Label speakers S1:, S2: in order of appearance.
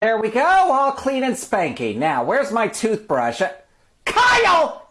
S1: There we go, all clean and spanky. Now, where's my toothbrush? Uh, Kyle!